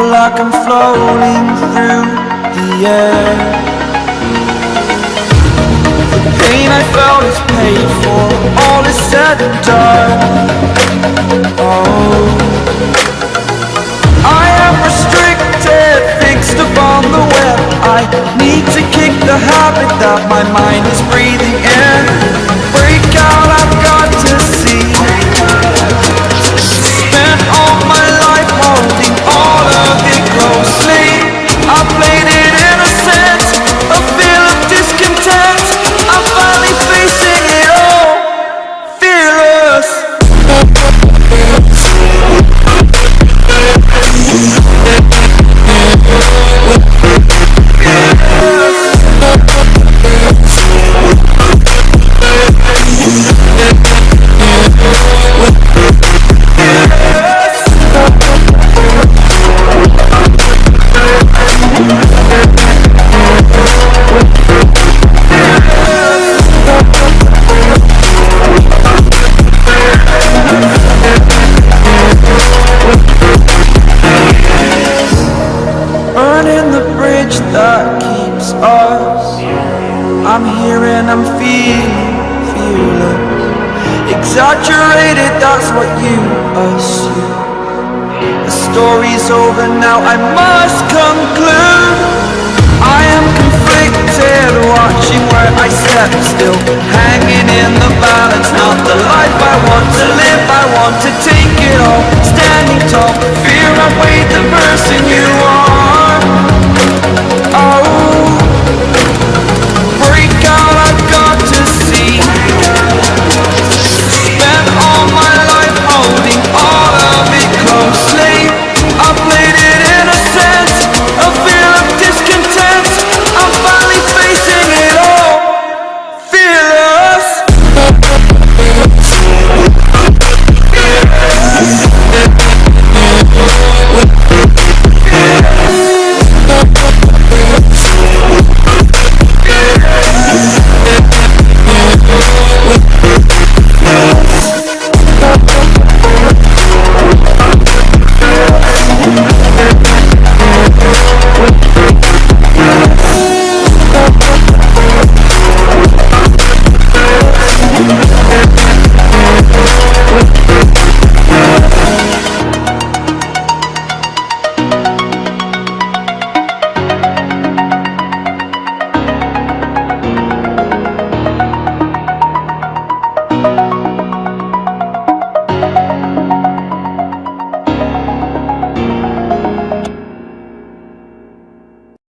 floating through the air. The pain I felt is paid for All is said and done. Oh. I am restricted, fixed upon the web. I need to kick the habit that my mind is breathing in. Break out, I've got I'm here and I'm feeling, fearless. Exaggerated, that's what you assume. The story's over now, I must conclude. I am conflicted, watching where I step still. Hanging in the balance, not the life I want to live. I want to take